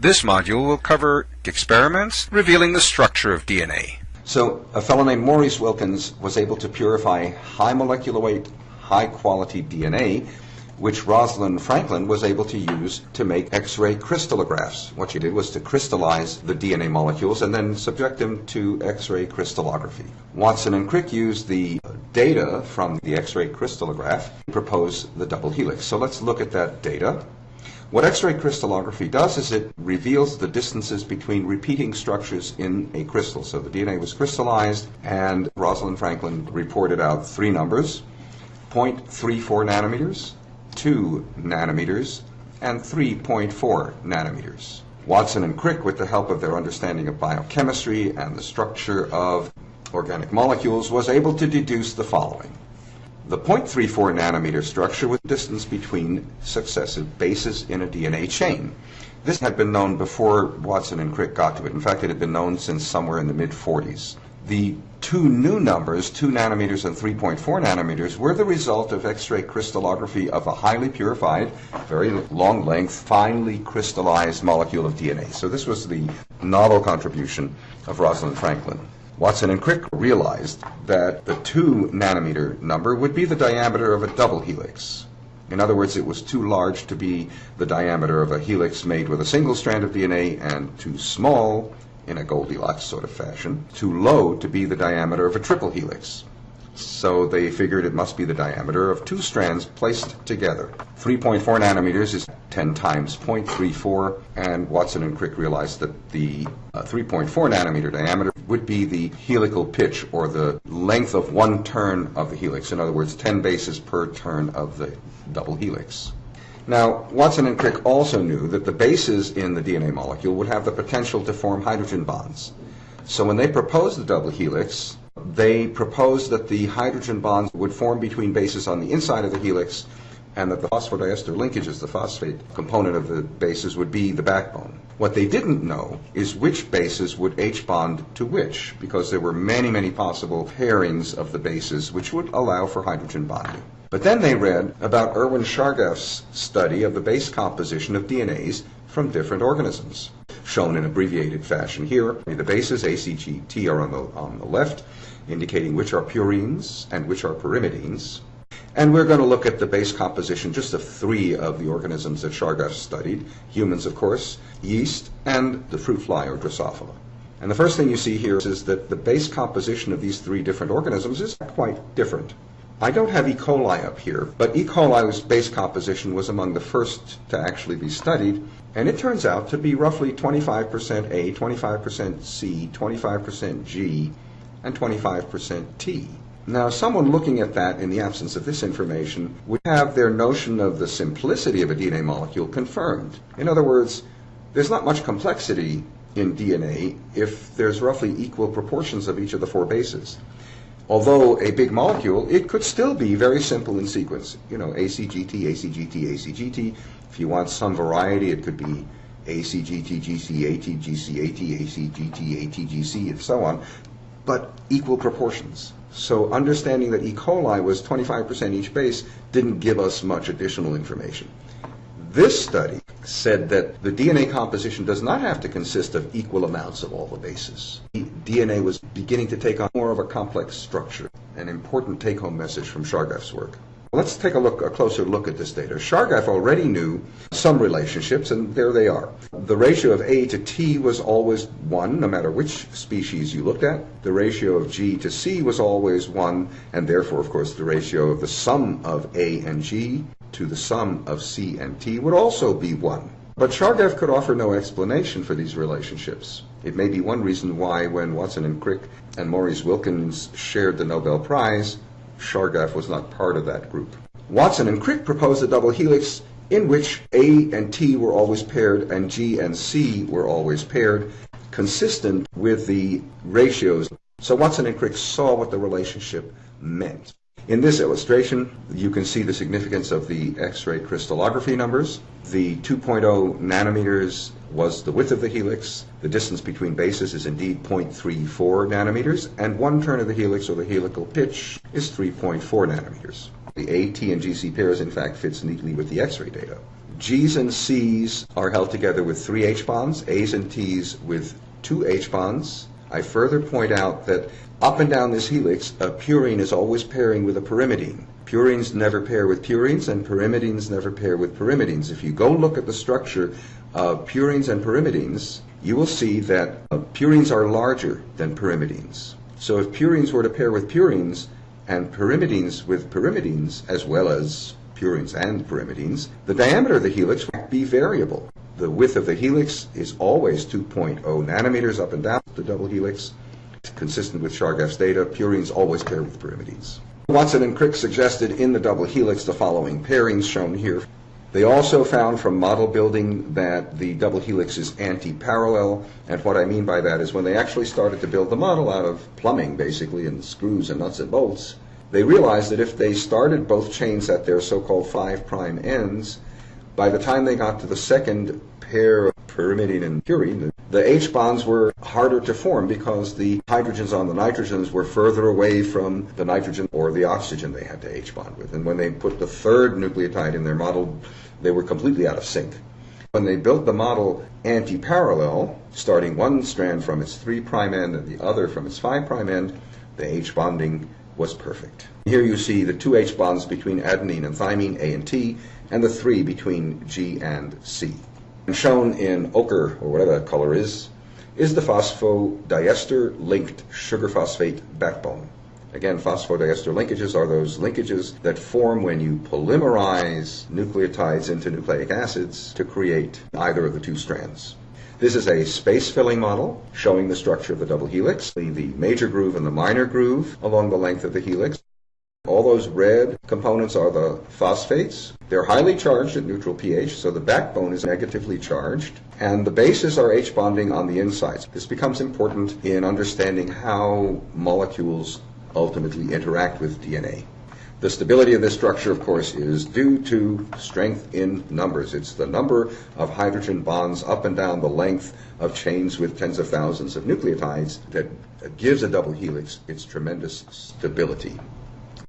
This module will cover experiments revealing the structure of DNA. So a fellow named Maurice Wilkins was able to purify high molecular weight, high quality DNA, which Rosalind Franklin was able to use to make X-ray crystallographs. What she did was to crystallize the DNA molecules and then subject them to X-ray crystallography. Watson and Crick used the data from the X-ray crystallograph to propose the double helix. So let's look at that data. What X-ray crystallography does is it reveals the distances between repeating structures in a crystal. So the DNA was crystallized, and Rosalind Franklin reported out three numbers, 0.34 nanometers, 2 nanometers, and 3.4 nanometers. Watson and Crick, with the help of their understanding of biochemistry and the structure of organic molecules, was able to deduce the following. The 0.34 nanometer structure was distance between successive bases in a DNA chain. This had been known before Watson and Crick got to it. In fact, it had been known since somewhere in the mid 40s. The two new numbers, 2 nanometers and 3.4 nanometers, were the result of X-ray crystallography of a highly purified, very long length, finely crystallized molecule of DNA. So this was the novel contribution of Rosalind Franklin. Watson and Crick realized that the 2 nanometer number would be the diameter of a double helix. In other words, it was too large to be the diameter of a helix made with a single strand of DNA and too small, in a Goldilocks sort of fashion, too low to be the diameter of a triple helix. So they figured it must be the diameter of two strands placed together. 3.4 nanometers is 10 times 0.34, and Watson and Crick realized that the uh, 3.4 nanometer diameter would be the helical pitch, or the length of one turn of the helix. In other words, 10 bases per turn of the double helix. Now, Watson and Crick also knew that the bases in the DNA molecule would have the potential to form hydrogen bonds. So when they proposed the double helix, they proposed that the hydrogen bonds would form between bases on the inside of the helix and that the phosphodiester linkages, the phosphate component of the bases, would be the backbone. What they didn't know is which bases would H bond to which, because there were many, many possible pairings of the bases which would allow for hydrogen bonding. But then they read about Erwin Chargaff's study of the base composition of DNAs from different organisms, shown in abbreviated fashion here. The bases ACGT are on the, on the left, indicating which are purines and which are pyrimidines. And we're going to look at the base composition just of three of the organisms that Chargaff studied humans, of course, yeast, and the fruit fly or Drosophila. And the first thing you see here is that the base composition of these three different organisms is quite different. I don't have E. coli up here, but E. coli's base composition was among the first to actually be studied, and it turns out to be roughly 25% A, 25% C, 25% G, and 25% T. Now, someone looking at that in the absence of this information would have their notion of the simplicity of a DNA molecule confirmed. In other words, there's not much complexity in DNA if there's roughly equal proportions of each of the four bases although a big molecule, it could still be very simple in sequence. You know, ACGT, ACGT, ACGT. If you want some variety, it could be ACGT, GCAT, GCAT, ACGT, ATGC, and so on, but equal proportions. So understanding that E. coli was 25% each base didn't give us much additional information. This study said that the DNA composition does not have to consist of equal amounts of all the bases. DNA was beginning to take on more of a complex structure, an important take-home message from Chargaff's work. Let's take a look, a closer look at this data. Chargaff already knew some relationships, and there they are. The ratio of A to T was always 1, no matter which species you looked at. The ratio of G to C was always 1, and therefore, of course, the ratio of the sum of A and G to the sum of C and T would also be 1. But Chargaff could offer no explanation for these relationships. It may be one reason why, when Watson and Crick and Maurice Wilkins shared the Nobel Prize, Chargaff was not part of that group. Watson and Crick proposed a double helix in which A and T were always paired and G and C were always paired, consistent with the ratios. So Watson and Crick saw what the relationship meant. In this illustration, you can see the significance of the X-ray crystallography numbers. The 2.0 nanometers was the width of the helix. The distance between bases is indeed 0.34 nanometers, and one turn of the helix, or the helical pitch, is 3.4 nanometers. The A, T, and GC pairs, in fact, fits neatly with the X-ray data. G's and C's are held together with three H bonds, A's and T's with two H bonds. I further point out that up and down this helix, a purine is always pairing with a pyrimidine. Purines never pair with purines, and pyrimidines never pair with pyrimidines. If you go look at the structure of purines and pyrimidines, you will see that uh, purines are larger than pyrimidines. So if purines were to pair with purines and pyrimidines with pyrimidines, as well as purines and pyrimidines, the diameter of the helix would be variable. The width of the helix is always 2.0 nanometers up and down the double helix. Consistent with Chargaff's data, purines always pair with pyrimidines. Watson and Crick suggested in the double helix the following pairings shown here. They also found from model building that the double helix is anti-parallel, and what I mean by that is when they actually started to build the model out of plumbing, basically, and screws and nuts and bolts, they realized that if they started both chains at their so-called five prime ends, by the time they got to the second pair pyrimidine and purine, the H bonds were harder to form because the hydrogens on the nitrogens were further away from the nitrogen or the oxygen they had to H bond with. And when they put the third nucleotide in their model, they were completely out of sync. When they built the model anti-parallel, starting one strand from its 3' end and the other from its 5' end, the H bonding was perfect. Here you see the two H bonds between adenine and thymine, A and T, and the three between G and C. And shown in ochre, or whatever that color is, is the phosphodiester linked sugar phosphate backbone. Again, phosphodiester linkages are those linkages that form when you polymerize nucleotides into nucleic acids to create either of the two strands. This is a space-filling model showing the structure of the double helix, the major groove and the minor groove along the length of the helix. Those red components are the phosphates. They're highly charged at neutral pH, so the backbone is negatively charged. And the bases are H bonding on the insides. This becomes important in understanding how molecules ultimately interact with DNA. The stability of this structure, of course, is due to strength in numbers. It's the number of hydrogen bonds up and down the length of chains with tens of thousands of nucleotides that gives a double helix its tremendous stability.